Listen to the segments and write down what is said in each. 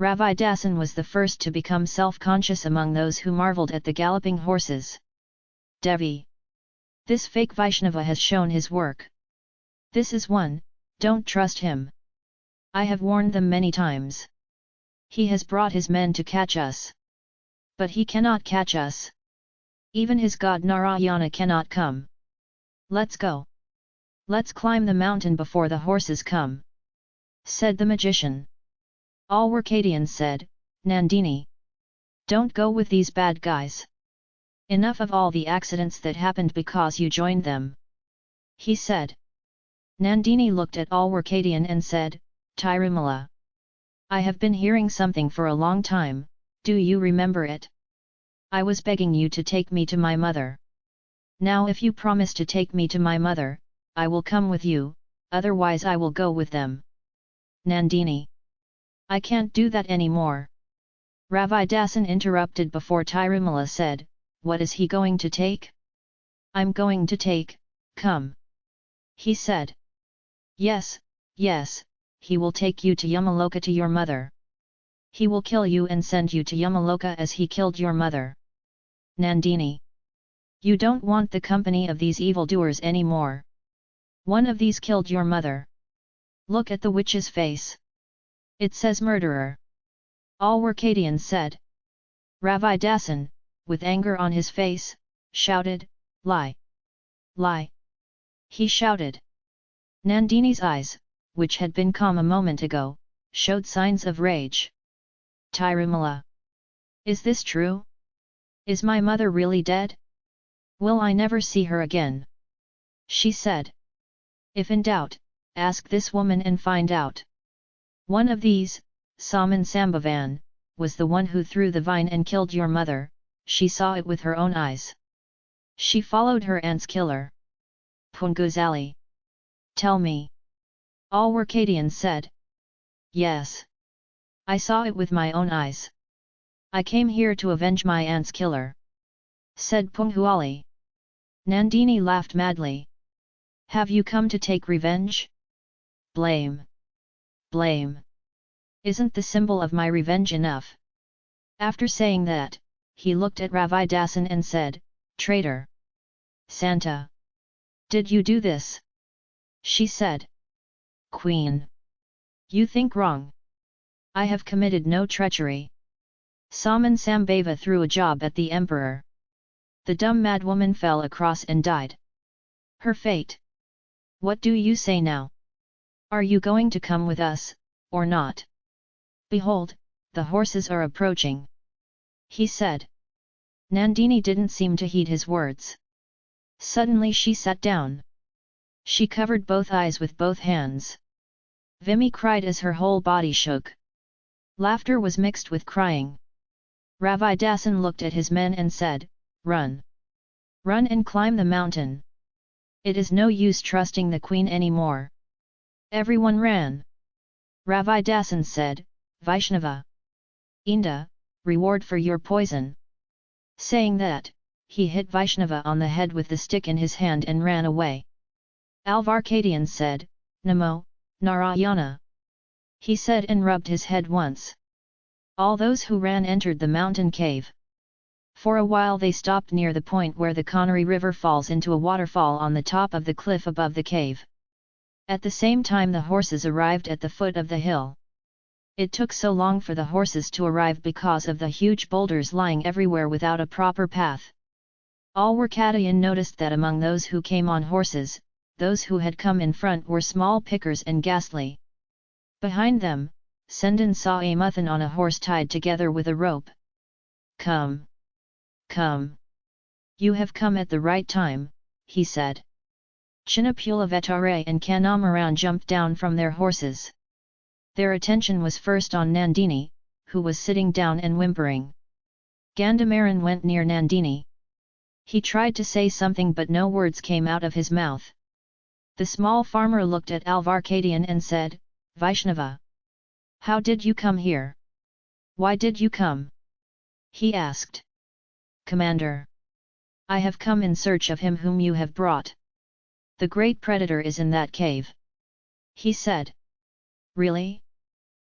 Ravidasan was the first to become self-conscious among those who marvelled at the galloping horses. Devi. This fake Vaishnava has shown his work. This is one, don't trust him. I have warned them many times. He has brought his men to catch us. But he cannot catch us. Even his god Narayana cannot come. Let's go. Let's climb the mountain before the horses come. Said the magician. All Workadians said, Nandini. Don't go with these bad guys. Enough of all the accidents that happened because you joined them. He said. Nandini looked at Alwarkadian and said, Tirumala. I have been hearing something for a long time, do you remember it? I was begging you to take me to my mother. Now if you promise to take me to my mother, I will come with you, otherwise I will go with them. Nandini. I can't do that anymore. Ravidasan interrupted before Tirumala said, What is he going to take? I'm going to take, come. He said. Yes, yes, he will take you to Yamaloka to your mother. He will kill you and send you to Yamaloka as he killed your mother. Nandini. You don't want the company of these evildoers anymore. One of these killed your mother. Look at the witch's face. It says murderer. All Workadians said. Ravidasan, with anger on his face, shouted, Lie! Lie! He shouted. Nandini's eyes, which had been calm a moment ago, showed signs of rage. Tirumala. Is this true? Is my mother really dead? Will I never see her again? She said. If in doubt, ask this woman and find out. One of these, Saman Sambavan, was the one who threw the vine and killed your mother, she saw it with her own eyes. She followed her aunt's killer. Punguzali. Tell me. All Workadians said. Yes. I saw it with my own eyes. I came here to avenge my aunt's killer. Said Punghuali. Nandini laughed madly. Have you come to take revenge? Blame blame. Isn't the symbol of my revenge enough? After saying that, he looked at Ravidasan and said, Traitor! Santa! Did you do this? She said. Queen! You think wrong. I have committed no treachery. Saman Sambhava threw a job at the emperor. The dumb madwoman fell across and died. Her fate. What do you say now? Are you going to come with us, or not? Behold, the horses are approaching. He said. Nandini didn't seem to heed his words. Suddenly she sat down. She covered both eyes with both hands. Vimy cried as her whole body shook. Laughter was mixed with crying. Ravidasan looked at his men and said, Run! Run and climb the mountain! It is no use trusting the queen anymore. Everyone ran. Ravidasan said, Vaishnava. Inda, reward for your poison. Saying that, he hit Vaishnava on the head with the stick in his hand and ran away. Alvarkadian said, Namo, Narayana. He said and rubbed his head once. All those who ran entered the mountain cave. For a while they stopped near the point where the Kanari river falls into a waterfall on the top of the cliff above the cave. At the same time the horses arrived at the foot of the hill. It took so long for the horses to arrive because of the huge boulders lying everywhere without a proper path. Alwarkadian noticed that among those who came on horses, those who had come in front were small pickers and ghastly. Behind them, Sendan saw a muthan on a horse tied together with a rope. Come! Come! You have come at the right time, he said. Chinnapulavetare and Kanamaran jumped down from their horses. Their attention was first on Nandini, who was sitting down and whimpering. Gandhamaran went near Nandini. He tried to say something but no words came out of his mouth. The small farmer looked at Alvarkadian and said, Vaishnava. How did you come here? Why did you come? He asked. Commander. I have come in search of him whom you have brought. The great predator is in that cave. He said. Really?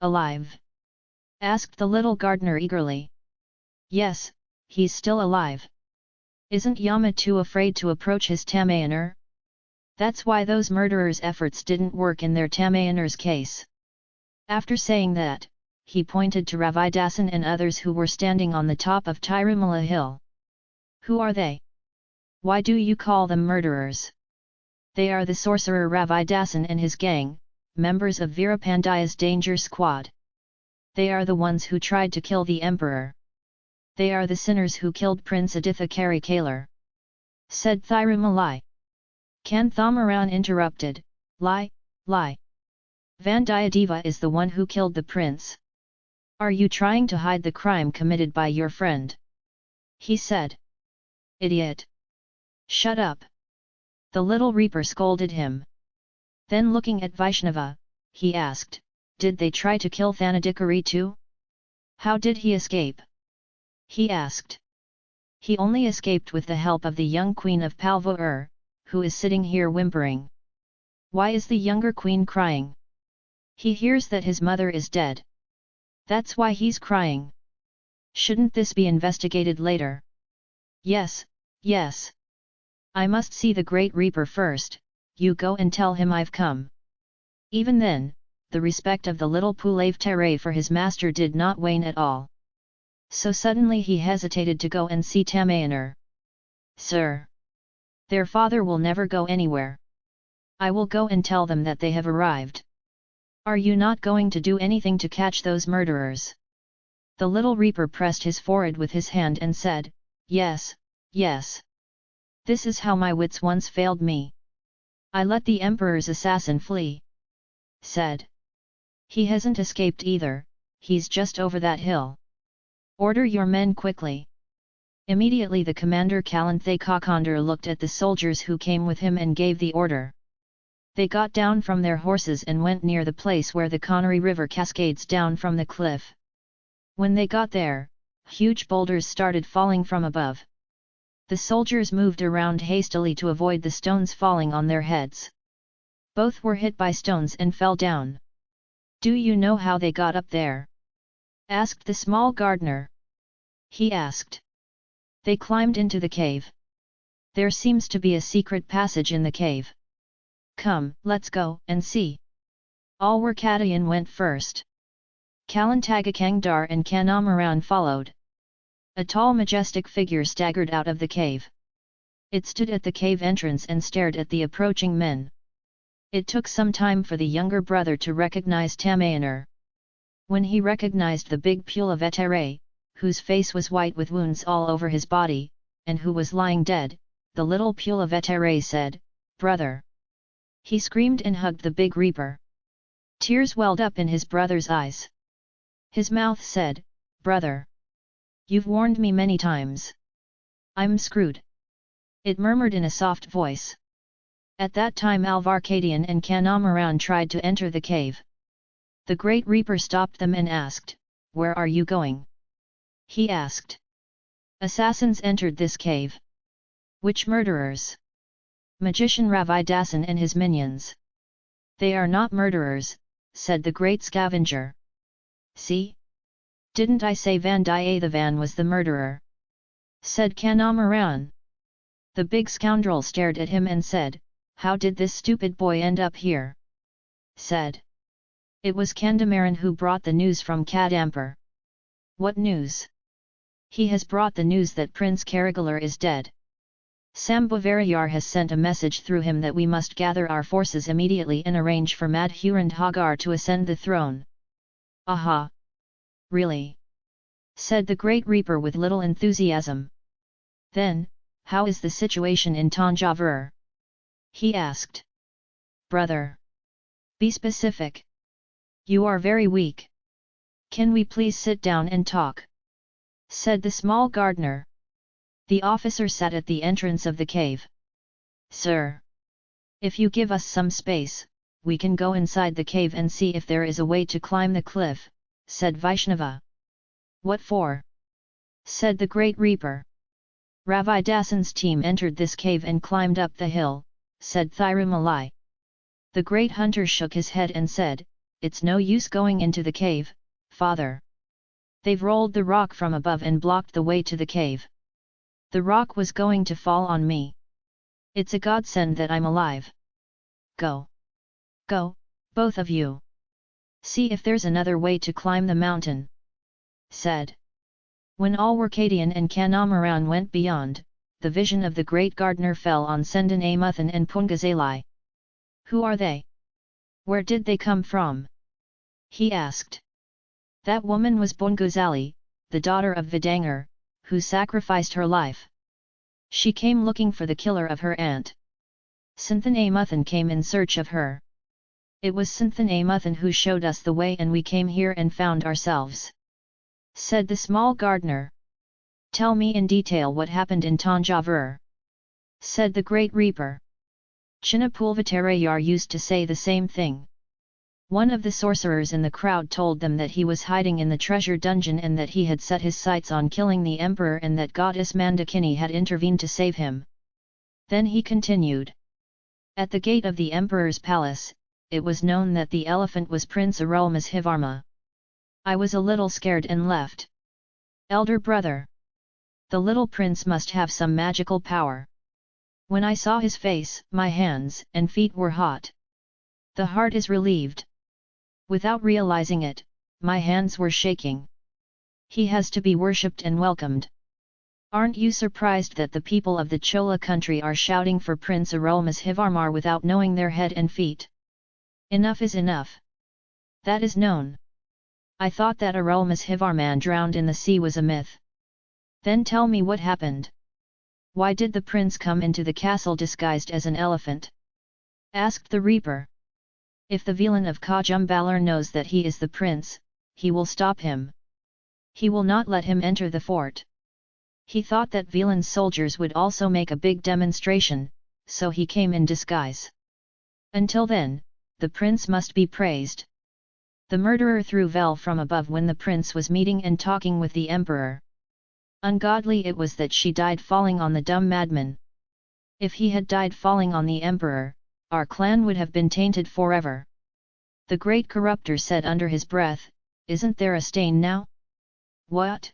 Alive? asked the little gardener eagerly. Yes, he's still alive. Isn't Yama too afraid to approach his Tamayaner? That's why those murderers' efforts didn't work in their Tamayaner's case. After saying that, he pointed to Ravidasan and others who were standing on the top of Tirumala hill. Who are they? Why do you call them murderers? They are the sorcerer Ravidasan and his gang, members of Veerapandiya's danger squad. They are the ones who tried to kill the emperor. They are the sinners who killed Prince Aditha Karikalar. Said Thirumalai. Kanthamaran interrupted, Lie, lie. Vandiyadeva is the one who killed the prince. Are you trying to hide the crime committed by your friend? He said. Idiot! Shut up! The little reaper scolded him. Then looking at Vaishnava, he asked, Did they try to kill Thanadikari too? How did he escape? He asked. He only escaped with the help of the young queen of Palvur, who is sitting here whimpering. Why is the younger queen crying? He hears that his mother is dead. That's why he's crying. Shouldn't this be investigated later? Yes, yes. I must see the Great Reaper first, you go and tell him I've come. Even then, the respect of the little Pulave Tere for his master did not wane at all. So suddenly he hesitated to go and see Tamayaner. Sir! Their father will never go anywhere. I will go and tell them that they have arrived. Are you not going to do anything to catch those murderers? The little reaper pressed his forehead with his hand and said, Yes, yes. This is how my wits once failed me. I let the emperor's assassin flee. Said. He hasn't escaped either, he's just over that hill. Order your men quickly. Immediately the commander Kalanthe Kakandar looked at the soldiers who came with him and gave the order. They got down from their horses and went near the place where the Connery River cascades down from the cliff. When they got there, huge boulders started falling from above. The soldiers moved around hastily to avoid the stones falling on their heads. Both were hit by stones and fell down. Do you know how they got up there? asked the small gardener. He asked. They climbed into the cave. There seems to be a secret passage in the cave. Come, let's go and see. All Alwarkadayan went first. Kalantagakangdar and Kanamaran followed. A tall majestic figure staggered out of the cave. It stood at the cave entrance and stared at the approaching men. It took some time for the younger brother to recognize Tamayaner. When he recognized the big Pulavetere, whose face was white with wounds all over his body, and who was lying dead, the little Pulavetere said, Brother! He screamed and hugged the big reaper. Tears welled up in his brother's eyes. His mouth said, Brother! You've warned me many times. I'm screwed. It murmured in a soft voice. At that time Alvarkadian and Kanamaran tried to enter the cave. The Great Reaper stopped them and asked, Where are you going? he asked. Assassins entered this cave. Which murderers? Magician Ravidasan and his minions. They are not murderers, said the great scavenger. See? Didn't I say Van Van was the murderer? Said Kanamaran. The big scoundrel stared at him and said, How did this stupid boy end up here? Said. It was Kandamaran who brought the news from Kadampur. What news? He has brought the news that Prince Karigalar is dead. Sambhavarayar has sent a message through him that we must gather our forces immediately and arrange for Madhurandhagar to ascend the throne. Aha! Really? said the Great Reaper with little enthusiasm. Then, how is the situation in Tanjavur? He asked. Brother! Be specific. You are very weak. Can we please sit down and talk? said the small gardener. The officer sat at the entrance of the cave. Sir! If you give us some space, we can go inside the cave and see if there is a way to climb the cliff, said Vaishnava. What for? said the Great Reaper. Ravidasan's team entered this cave and climbed up the hill, said Thirumalai. The great hunter shook his head and said, It's no use going into the cave, father. They've rolled the rock from above and blocked the way to the cave. The rock was going to fall on me. It's a godsend that I'm alive. Go. Go, both of you. See if there's another way to climb the mountain. Said. When Alwarkadian and Kanamaran went beyond, the vision of the great gardener fell on Sendan Amuthan and Pungazali. Who are they? Where did they come from? He asked. That woman was Bunguzali, the daughter of Vidangar, who sacrificed her life. She came looking for the killer of her aunt. Sinthan Amuthan came in search of her. It was Sinthan Amuthan who showed us the way and we came here and found ourselves. Said the small gardener. Tell me in detail what happened in Tanjavur. Said the great reaper. Chinnapulvatarayar used to say the same thing. One of the sorcerers in the crowd told them that he was hiding in the treasure dungeon and that he had set his sights on killing the emperor and that goddess Mandakini had intervened to save him. Then he continued. At the gate of the emperor's palace, it was known that the elephant was Prince Arulmozhivarma. I was a little scared and left. Elder brother. The little prince must have some magical power. When I saw his face, my hands and feet were hot. The heart is relieved. Without realizing it, my hands were shaking. He has to be worshipped and welcomed. Aren't you surprised that the people of the Chola country are shouting for Prince Arulmozhivarma without knowing their head and feet? Enough is enough. That is known. I thought that Arulmozhivarman drowned in the sea was a myth. Then tell me what happened. Why did the prince come into the castle disguised as an elephant? Asked the reaper. If the villain of Kajumbalar knows that he is the prince, he will stop him. He will not let him enter the fort. He thought that Villain's soldiers would also make a big demonstration, so he came in disguise. Until then, the prince must be praised. The murderer threw Vel from above when the prince was meeting and talking with the emperor. Ungodly it was that she died falling on the dumb madman. If he had died falling on the emperor, our clan would have been tainted forever. The great corrupter said under his breath, Isn't there a stain now? What?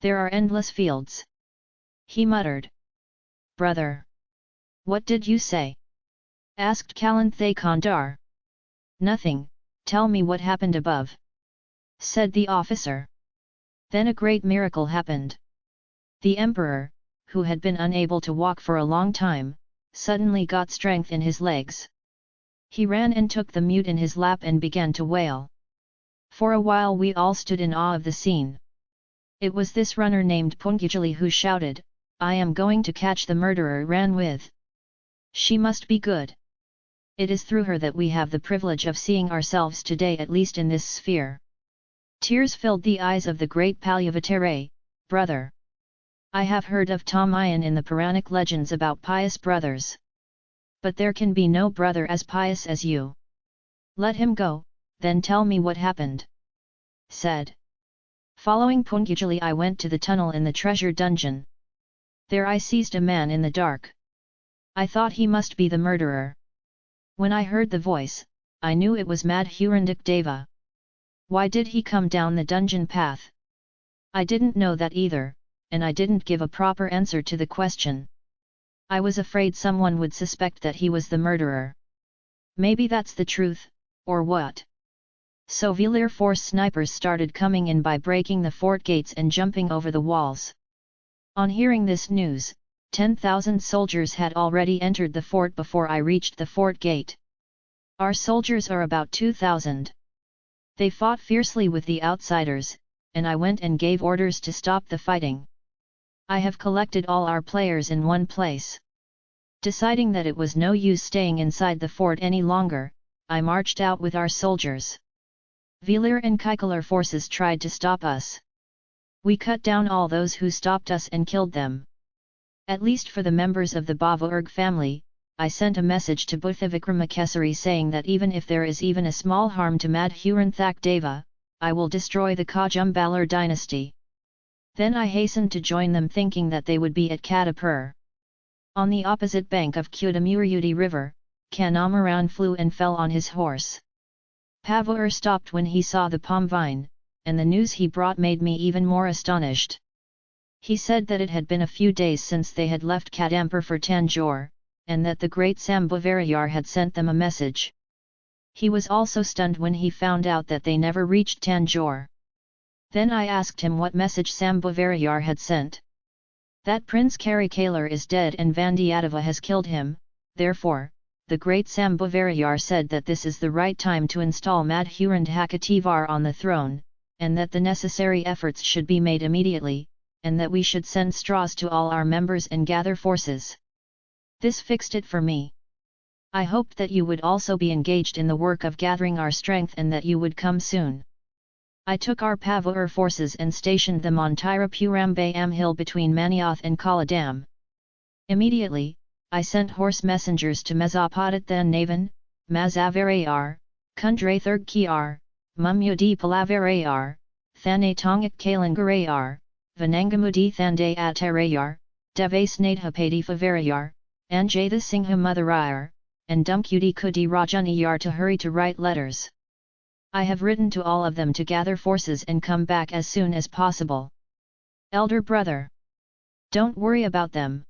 There are endless fields. He muttered. Brother! What did you say? Asked Kalanthay Kandar. Nothing, tell me what happened above. Said the officer. Then a great miracle happened. The emperor, who had been unable to walk for a long time, suddenly got strength in his legs. He ran and took the mute in his lap and began to wail. For a while we all stood in awe of the scene. It was this runner named Pungujali who shouted, I am going to catch the murderer ran with. She must be good. It is through her that we have the privilege of seeing ourselves today at least in this sphere. Tears filled the eyes of the great Palyavatare, brother. I have heard of Tamayan in the Puranic legends about pious brothers. But there can be no brother as pious as you. Let him go, then tell me what happened. Said. Following Pungujali I went to the tunnel in the treasure dungeon. There I seized a man in the dark. I thought he must be the murderer. When I heard the voice, I knew it was Madhurandak Deva. Why did he come down the dungeon path? I didn't know that either, and I didn't give a proper answer to the question. I was afraid someone would suspect that he was the murderer. Maybe that's the truth, or what? So Velir Force snipers started coming in by breaking the fort gates and jumping over the walls. On hearing this news, 10,000 soldiers had already entered the fort before I reached the fort gate. Our soldiers are about 2,000. They fought fiercely with the outsiders, and I went and gave orders to stop the fighting. I have collected all our players in one place. Deciding that it was no use staying inside the fort any longer, I marched out with our soldiers. Velir and Kikalar forces tried to stop us. We cut down all those who stopped us and killed them. At least for the members of the Bavurg family, I sent a message to Buddhavikramakesari saying that even if there is even a small harm to Madhuranthak Deva, I will destroy the Kajumbalar dynasty. Then I hastened to join them thinking that they would be at Kadapur. On the opposite bank of Kudamurudi river, Kanamaran flew and fell on his horse. Pavur stopped when he saw the palm vine, and the news he brought made me even more astonished. He said that it had been a few days since they had left Kadampur for Tanjore, and that the great Sambhavarayar had sent them a message. He was also stunned when he found out that they never reached Tanjore. Then I asked him what message Sambhavarayar had sent. That Prince Karikalar is dead and Vandiyadeva has killed him, therefore, the great Sambhavarayar said that this is the right time to install Madhurandhakativar on the throne, and that the necessary efforts should be made immediately, and that we should send straws to all our members and gather forces. This fixed it for me. I hoped that you would also be engaged in the work of gathering our strength and that you would come soon. I took our Pavur forces and stationed them on Tirupurambam hill between Manioth and Kaladam. Immediately, I sent horse messengers to Mezopotathan Navan, Mazavarayar, Kundrathurg Kiar, Mumyudi Palavarayar, Thane Tongak Kalangarayar, Vanangamudi Thande Atarayar, Devasnadhapadi Favarayar, Anjatha Singha Motherayar, and Dumkudi Kudi Rajaniyar to hurry to write letters. I have written to all of them to gather forces and come back as soon as possible. Elder brother! Don't worry about them.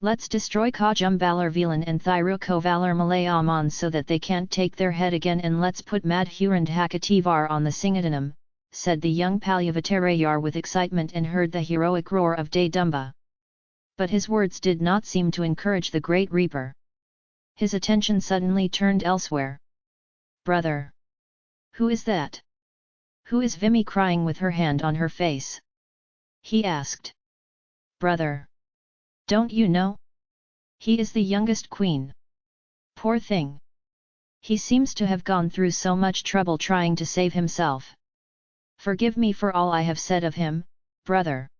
Let's destroy Kajumbalar Velan and Thirukovalar Malayaman so that they can't take their head again and let's put Madhurandhakativar on the Singadhanam, said the young Palyavattarayar with excitement and heard the heroic roar of Dumba. But his words did not seem to encourage the great reaper. His attention suddenly turned elsewhere. Brother! Who is that? Who is Vimy crying with her hand on her face? He asked. Brother! Don't you know? He is the youngest queen. Poor thing. He seems to have gone through so much trouble trying to save himself. Forgive me for all I have said of him, brother.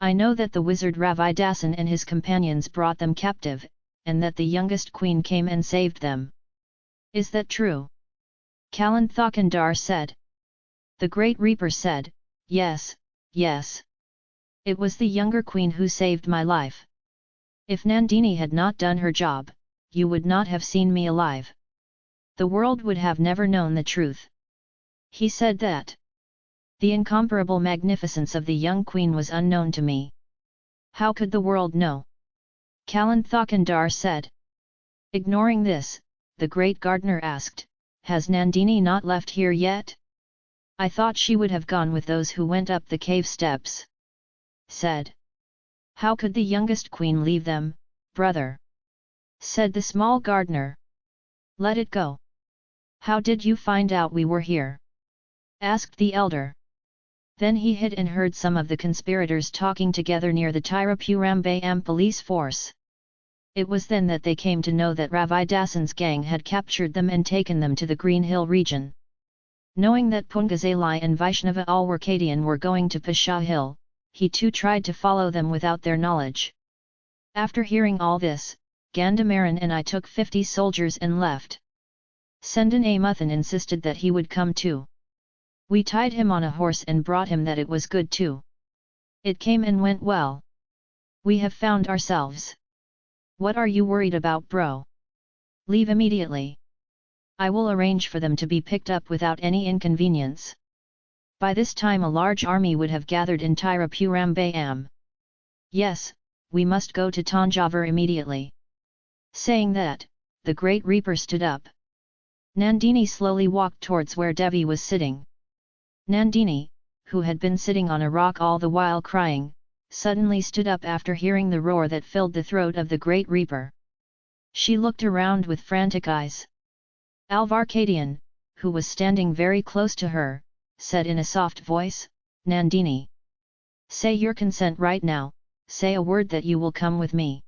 I know that the wizard Ravidasan and his companions brought them captive, and that the youngest queen came and saved them. Is that true? Kalan Thakandar said. The great reaper said, Yes, yes. It was the younger queen who saved my life. If Nandini had not done her job, you would not have seen me alive. The world would have never known the truth. He said that. The incomparable magnificence of the young queen was unknown to me. How could the world know? Kalan Thakandar said. Ignoring this, the great gardener asked, Has Nandini not left here yet? I thought she would have gone with those who went up the cave steps. Said. How could the youngest queen leave them, brother? Said the small gardener. Let it go. How did you find out we were here? Asked the elder. Then he hid and heard some of the conspirators talking together near the Tirupurambam police force. It was then that they came to know that Ravidasan's gang had captured them and taken them to the Green Hill region. Knowing that Pungazalai and Vaishnava Alwarkadian were going to Pasha Hill, he too tried to follow them without their knowledge. After hearing all this, Gandamaran and I took fifty soldiers and left. Sendan Amuthan insisted that he would come too. We tied him on a horse and brought him that it was good too. It came and went well. We have found ourselves. What are you worried about bro? Leave immediately. I will arrange for them to be picked up without any inconvenience. By this time a large army would have gathered in Tirupurambam. Yes, we must go to Tanjavur immediately. Saying that, the great reaper stood up. Nandini slowly walked towards where Devi was sitting. Nandini, who had been sitting on a rock all the while crying, suddenly stood up after hearing the roar that filled the throat of the great reaper. She looked around with frantic eyes. Alvarkadian, who was standing very close to her, said in a soft voice, Nandini. Say your consent right now, say a word that you will come with me.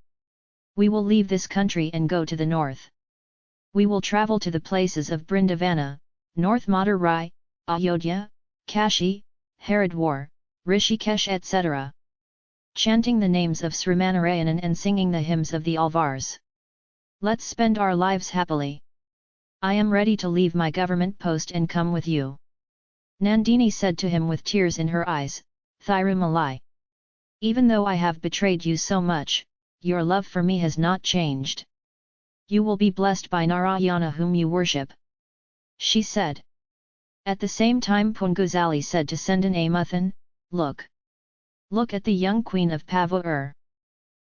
We will leave this country and go to the north. We will travel to the places of Brindavana, North Madurai, Ayodhya, Kashi, Haridwar, Rishikesh etc. Chanting the names of Srimanarayanan and singing the hymns of the Alvars. Let's spend our lives happily. I am ready to leave my government post and come with you. Nandini said to him with tears in her eyes, Thirumalai. Even though I have betrayed you so much, your love for me has not changed. You will be blessed by Narayana whom you worship. She said. At the same time Punguzali said to Sendan Amuthan, Look! Look at the young queen of Pavur.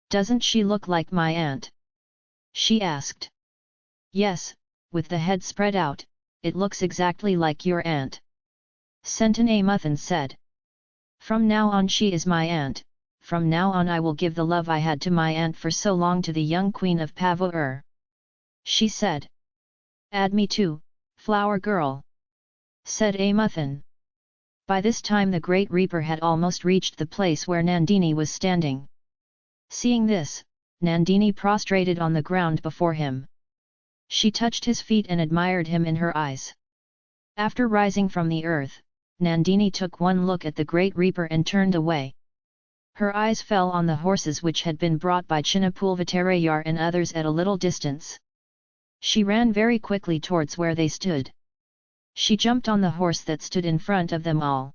Doesn't she look like my aunt? She asked. Yes, with the head spread out, it looks exactly like your aunt. Sentan Amuthan said. From now on she is my aunt, from now on I will give the love I had to my aunt for so long to the young queen of Pavur. She said. Add me too, flower girl. Said Amuthan. By this time the great reaper had almost reached the place where Nandini was standing. Seeing this, Nandini prostrated on the ground before him. She touched his feet and admired him in her eyes. After rising from the earth, Nandini took one look at the great reaper and turned away. Her eyes fell on the horses which had been brought by Chinnapulvatarayar and others at a little distance. She ran very quickly towards where they stood. She jumped on the horse that stood in front of them all.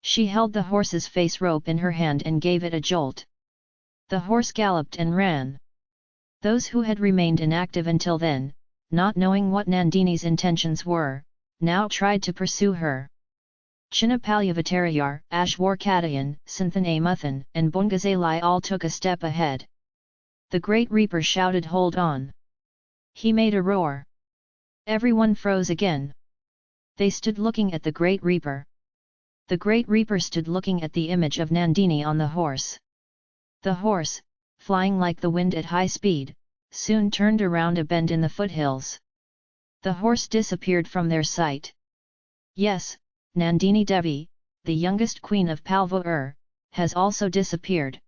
She held the horse's face rope in her hand and gave it a jolt. The horse galloped and ran. Those who had remained inactive until then, not knowing what Nandini's intentions were, now tried to pursue her. Chinnapalyavatarayar, Ashwarkadayan, Santhanamuthan and Bungazalai all took a step ahead. The great reaper shouted hold on. He made a roar. Everyone froze again. They stood looking at the Great Reaper. The Great Reaper stood looking at the image of Nandini on the horse. The horse, flying like the wind at high speed, soon turned around a bend in the foothills. The horse disappeared from their sight. Yes, Nandini Devi, the youngest queen of Palvur, has also disappeared.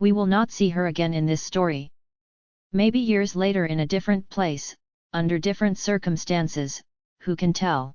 We will not see her again in this story. Maybe years later in a different place, under different circumstances, who can tell?